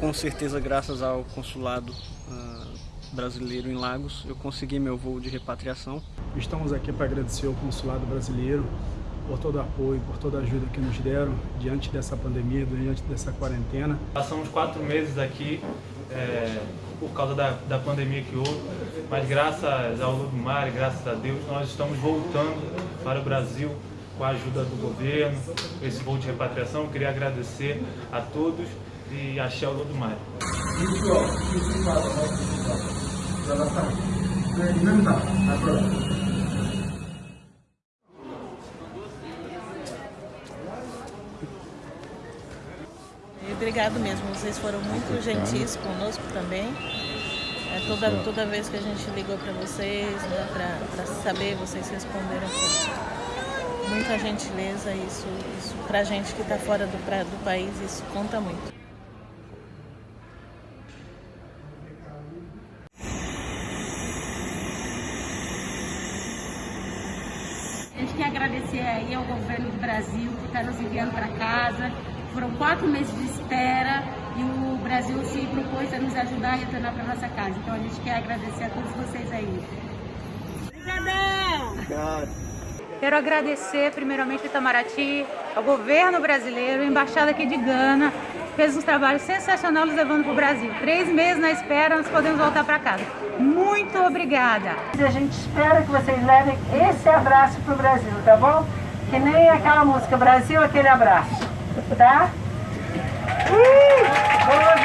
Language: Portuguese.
com certeza graças ao consulado uh, brasileiro em Lagos, eu consegui meu voo de repatriação. Estamos aqui para agradecer ao consulado brasileiro por todo o apoio, por toda a ajuda que nos deram diante dessa pandemia, diante dessa quarentena. Passamos quatro meses aqui é, por causa da, da pandemia que houve, mas graças ao Ludmar, graças a Deus, nós estamos voltando para o Brasil com a ajuda do governo, esse voo de repatriação. Eu queria agradecer a todos e axé o Ludmar. Obrigado mesmo, vocês foram muito gentis conosco também. É, toda, toda vez que a gente ligou para vocês, né, para saber, vocês responderam com muita gentileza. Isso, isso para a gente que está fora do, pra, do país, isso conta muito. A gente quer agradecer aí ao governo do Brasil que está nos enviando para casa. Foram quatro meses de espera e o Brasil se propôs a nos ajudar a retornar para nossa casa. Então a gente quer agradecer a todos vocês aí. Obrigadão! Obrigado. Quero agradecer primeiramente ao Itamaraty, ao governo brasileiro, embaixada aqui de Gana, fez um trabalho sensacional nos levando para o Brasil. Três meses na espera, nós podemos voltar para casa. Muito obrigada! A gente espera que vocês levem esse abraço para o Brasil, tá bom? Que nem aquela música Brasil, aquele abraço, tá? Uh!